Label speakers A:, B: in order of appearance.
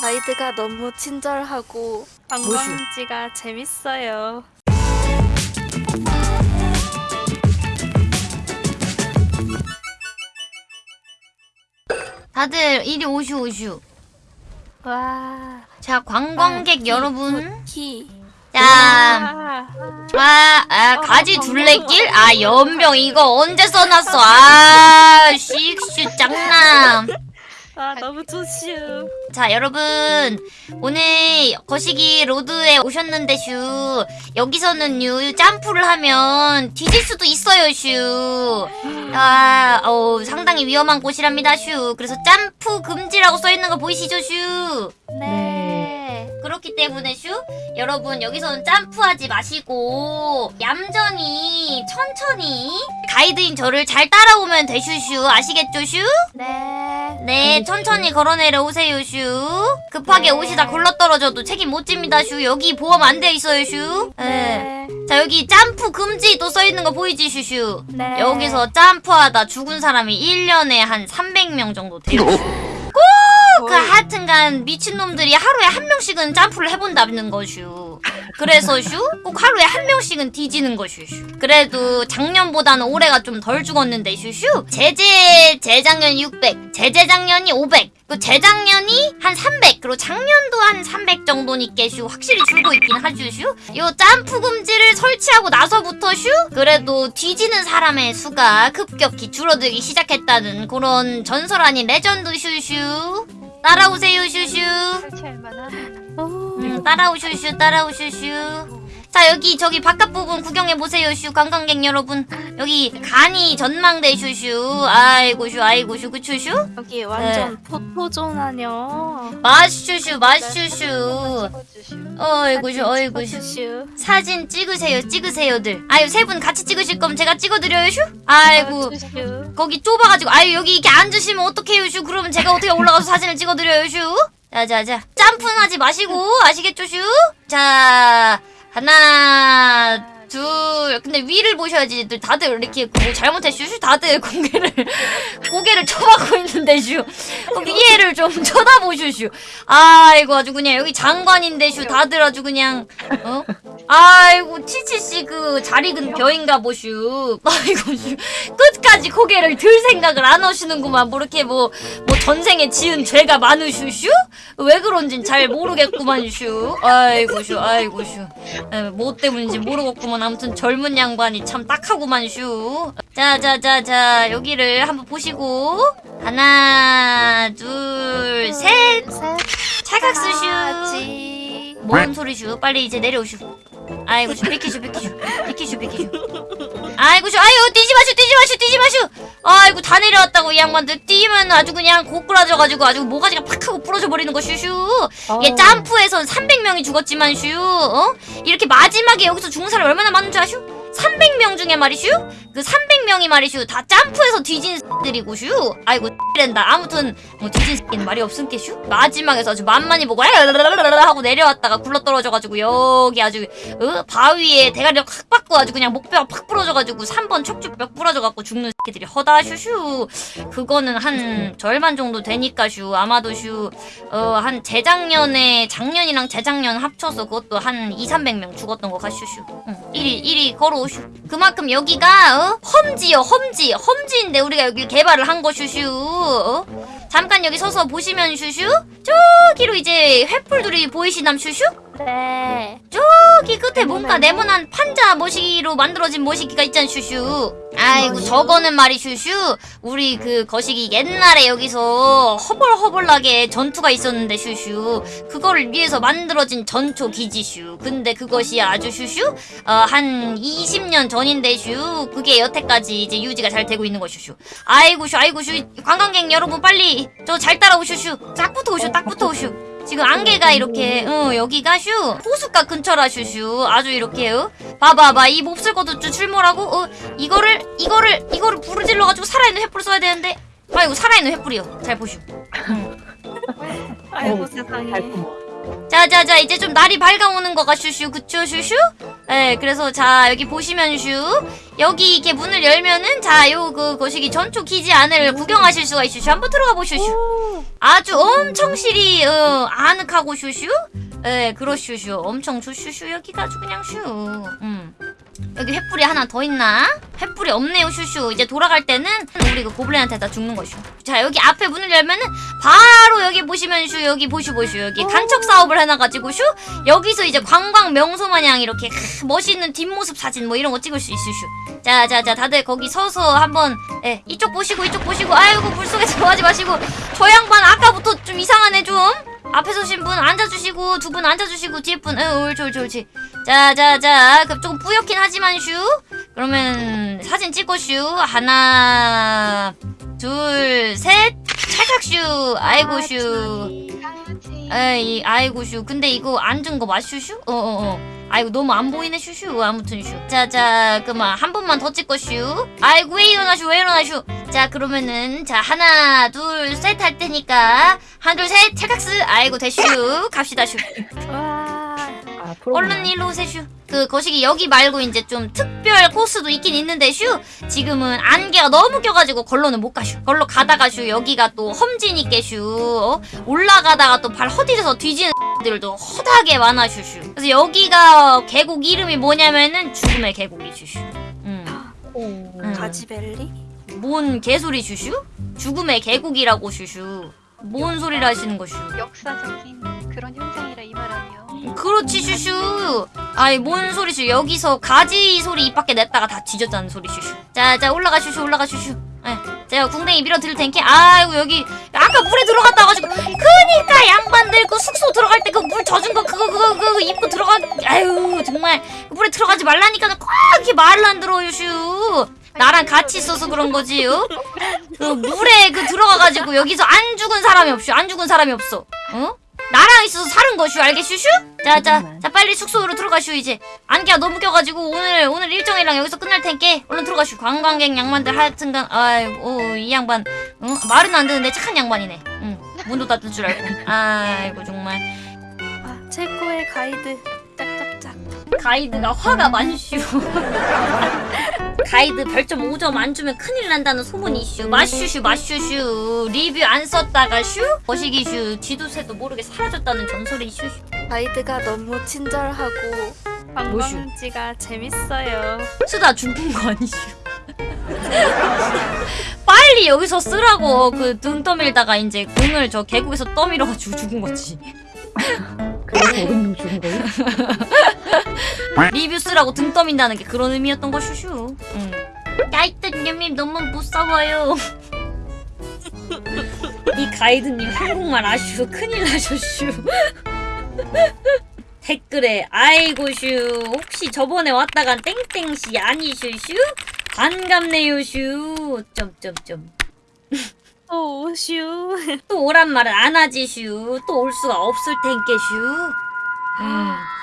A: 가이드가 너무 친절하고 관광지가 재밌어요.
B: 다들 이리 오슈 오슈.
A: 와.
B: 자 관광객
A: 아,
B: 여러분.
A: 키.
B: 자,
A: 와.
B: 아, 아
A: 어,
B: 가지
A: 어,
B: 둘레길? 아 연병 이거 언제 써놨어? 아 씩슈 짱남.
A: 아 너무 좋슈.
B: 자 여러분 오늘 거시기 로드에 오셨는데 슈 여기서는요 점프를 하면 뒤질 수도 있어요 슈아 어, 상당히 위험한 곳이랍니다 슈 그래서 점프 금지라고 써있는 거 보이시죠 슈
A: 네.
B: 그렇기 때문에 슈 여러분 여기서는 점프하지 마시고 얌전히 천천히 가이드인 저를 잘 따라오면 되슈슈 아시겠죠 슈?
A: 네.
B: 네, 천천히 걸어 내려오세요, 슈. 급하게
A: 네.
B: 오시다 굴러떨어져도 책임 못 집니다, 슈. 여기 보험 안 돼 있어요, 슈. 네.
A: 네.
B: 자, 여기 점프 금지 또 써 있는 거 보이지, 슈슈?
A: 네.
B: 여기서 점프하다 죽은 사람이 1년에 한 300명 정도 돼요. 슈. 그 하여튼간 미친놈들이 하루에 한 명씩은 점프를 해본다는 거슈. 그래서 슈? 꼭 하루에 한 명씩은 뒤지는 거슈. 슈. 그래도 작년보다는 올해가 좀 덜 죽었는데 슈슈. 제재 재작년 600, 재재작년이 500. 그 재작년이 한 300, 그리고 작년도 한 300 정도니까 슈 확실히 줄고 있긴 하죠 슈. 요 점프 금지를 설치하고 나서부터 슈 그래도 뒤지는 사람의 수가 급격히 줄어들기 시작했다는 그런 전설 아닌 레전드 슈슈. 따라오세요 슈슈. 음, 따라오슈슈 따라오슈슈. 자 여기 저기 바깥 부분 구경해 보세요 슈. 관광객 여러분. 여기 간이 전망대 슈슈. 아이고 슈 아이고 슈. 그쵸 슈?
A: 여기 완전 포토존 아뇨.
B: 마슈슈 마슈슈. 어이구 슈 어이구 슈.
A: 슈.
B: 사진 찍으세요 찍으세요들. 아유 세 분 같이 찍으실 거면 제가 찍어드려요 슈? 아이고.
A: 슈.
B: 거기 좁아가지고. 아유 여기 이렇게 앉으시면 어떡해요 슈? 그러면 제가 어떻게 올라가서 사진을 찍어드려요 슈? 자자자. 점프는 하지 마시고. 아시겠죠 슈 자 하나 둘 근데 위를 보셔야지. 다들 이렇게 뭐 잘못했슈 슈 다들 고개를 고개를 쳐박고 있는데 슈. 어, 위에를 좀 쳐다보슈. 아이고 아주 그냥 여기 장관인데 슈. 다들 아주 그냥 어 아이고 치치씨 그 잘 익은 벼인가 보슈. 아이고 슈. 끝까지 고개를 들 생각을 안 하시는구만. 뭐 이렇게 뭐 뭐 전생에 지은 죄가 많으슈슈? 왜 그런진 잘 모르겠구만 슈. 아이고 슈 아이고 슈뭐 때문인지 모르겠구만. 아무튼 젊은 양반이 참 딱하구만 슈. 자자자자 여기를 한번 보시고. 하나 둘셋.
A: 같이.
B: 뭔 소리슈? 빨리 이제 내려오슈 아이고 슈 비키슈 비키슈. 비키슈 비키슈. 아이고 슈 아유 뛰지 마슈 뛰지 마슈 뛰지 마슈 아이고 다 내려왔다고 이 양반들. 뛰면 아주 그냥 고꾸라져가지고 아주 모가지가 팍 하고 부러져 버리는 거 슈슈. 이게 점프에선 300명이 죽었지만 슈 어? 이렇게 마지막에 여기서 죽는 사람이 얼마나 많은 줄 아슈? 300명 중에 말이슈 그 300명이 말이슈 다 점프해서 뒤진 들이고 슈 아이고 랜다 아무튼 뭐 뒤진 새끼는 말이 없음께슈 마지막에서 아주 만만히 보고 하고 내려왔다가 굴러떨어져가지고 여기 아주 어? 바위에 대가리를 확 받고 아주 그냥 목뼈가 팍 부러져가지고 3번 척추뼈 부러져갖고 죽는 새끼들이 허다 슈슈 그거는 한 절반 정도 되니까 슈 아마도 슈 어 한 재작년에 작년이랑 재작년 합쳐서 그것도 한 2, 300명 죽었던 거 같슈슈 응. 이리 이리 걸어오 슈 그만큼 여기가 어? 험지요 험지 험지인데 우리가 여기 개발을 한 거 슈슈 어? 잠깐 여기 서서 보시면 슈슈? 저기로 이제 횃불들이 보이시남 슈슈?
A: 네.
B: 저기 끝에 뭔가 네모난 판자 모시기로 만들어진 모시기가 있잖아 슈슈? 아이고 저거는 말이 슈슈. 우리 그 거시기 옛날에 여기서 허벌허벌하게 전투가 있었는데 슈슈. 그거를 위해서 만들어진 전초 기지슈. 근데 그것이 아주 슈슈? 어, 한 20년 전인데 슈. 그게 여태까지 이제 유지가 잘 되고 있는 거 슈슈. 아이고 슈 아이고 슈. 관광객 여러분 빨리 저 잘 따라오슈 슈. 딱 붙어 오슈 딱 붙어 오슈. 지금 안개가 이렇게 어 여기가 슈. 호숫가 근처라 슈슈. 아주 이렇게 어 봐봐봐. 이 몹쓸 것도 좀 출몰하고 어 이거를 이거를 이거를 부르질러 가지고 살아있는 횃불 써야 되는데. 아이고 살아있는 횃불이요. 잘 보슈.
A: 아이고
C: 어,
A: 세상에.
B: 자자자 이제 좀 날이 밝아오는 거가 슈슈 그쵸 슈슈 예, 그래서 자 여기 보시면 슈 여기 이렇게 문을 열면은 자 요 그 거시기 전초 기지 안을 구경하실 수가 있슈. 슈 한번 들어가 보슈. 슈.
A: 오.
B: 아주 엄청 실이 어, 아늑하고 슈슈. 예, 그러슈슈. 엄청 좋슈슈 여기가 아주 그냥 슈. 음. 여기 횃불이 하나 더 있나? 횃불이 없네요 슈슈. 이제 돌아갈 때는 우리 그 고블린한테 다 죽는 거슈. 자 여기 앞에 문을 열면은 바로 여기 보시면 슈 여기 보슈 보슈 여기 간척 사업을 해놔가지고 슈 여기서 이제 관광 명소 마냥 이렇게 크, 멋있는 뒷모습 사진 뭐 이런 거 찍을 수 있을 슈. 자자자 다들 거기 서서 한번 예 이쪽 보시고 이쪽 보시고 아이고 물 속에 들어가지 마시고 저 양반 아까부터 좀 이상하네 좀. 앞에 서신 분 앉아주시고 두 분 앉아주시고 뒤에 분 응, 옳지 옳지 옳지 자자자 그 조금 뿌옇긴 하지만 슈 그러면 사진 찍고 슈 하나 둘 셋. 찰칵 슈 아이고 슈. 에이 아이고 슈. 근데 이거 앉은 거 맞슈슈? 어어 어. 아이고 너무 안 보이네 슈슈. 아무튼 슈. 자자 그만 한 번만 더 찍고 슈. 아이고 왜 일어나 슈? 왜 일어나 슈? 자 그러면은 자 하나 둘 셋 할 테니까. 하나 둘셋. 찰칵스. 아이고 대슈. 갑시다 슈.
A: 와.
C: 아.
B: 얼른 일로 오세요 슈. 그 거시기 여기 말고 이제 좀 특별 코스도 있긴 있는데 슈 지금은 안개가 너무 껴가지고 걸로는 못 가슈 걸로 가다가 슈 여기가 또 험지니까 슈 어? 올라가다가 또 발 허디져서 뒤지는 들도 허다하게 많아 슈슈 그래서 여기가 계곡 이름이 뭐냐면은 죽음의 계곡이 슈슈 음.
C: 오.
B: 음.
A: 가지벨리?
B: 뭔 개소리 슈슈? 죽음의 계곡이라고 슈슈 뭔 소리를 하시는 거 슈
D: 역사적인 그런 현상이라 이 말.
B: 그렇지 슈슈. 아이 뭔 소리슈 여기서 가지 소리 입 밖에 냈다가 다 뒤졌다는 소리 슈슈. 자자 올라가 슈슈 올라가 슈슈. 예. 제가 궁뎅이 밀어 드릴 텐께 아이고 여기 아까 물에 들어갔다 가지고 그니까 양반들 그 숙소 들어갈 때 그 물 젖은 거 그거 그거 그거 입고 들어가 아유 정말. 그 물에 들어가지 말라니까 꼭 이렇게 말을 안 들어요 슈 나랑 같이 있어서 그런 거지요? 그 물에 그 들어가가지고 여기서 안 죽은 사람이 없슈 안 죽은 사람이 없어. 어? 나랑 있어서 사는 거슈 알겠슈슈? 자자 자 빨리 숙소로 들어가슈 이제. 안개가 너무 껴가지고 오늘 오늘 일정이랑 여기서 끝날 텐께 얼른 들어가슈 관광객 양반들 하여튼간 아이고 이 양반. 응? 말은 안 듣는데 착한 양반이네. 응. 문도 닫을 줄 알고. 아이고 정말.
A: 아, 최고의 가이드. 짝짝짝.
B: 가이드가 화가 많슈 가이드 별점 5점 안 주면 큰일 난다는 소문이 이슈 마슈슈 마슈슈. 리뷰 안 썼다가 슈? 거시기 슈. 지도새도 모르게 사라졌다는 전설이 이슈
A: 가이드가 너무 친절하고 관광지가 재밌어요.
B: 쓰다 죽은 거 아니슈 빨리 여기서 쓰라고. 그등 떠밀다가 이제 공을 저 계곡에서 떠밀어가지고 죽은 거지
C: 500명 죽은 거예요?
B: 리뷰 쓰라고 등 떠민다는 게 그런 의미였던 거 슈슈. 응. 가이드님 너무 무서워요. 이 가이드님 한국말 아슈. 큰일 나셨슈. 댓글에 아이고 슈. 혹시 저번에 왔다 간 땡땡씨 아니슈 슈? 반갑네요 슈. 점점점
A: 또 오슈.
B: 또 오란 말은 안 하지 슈 또 올 수가 없을 텐께 슈 음.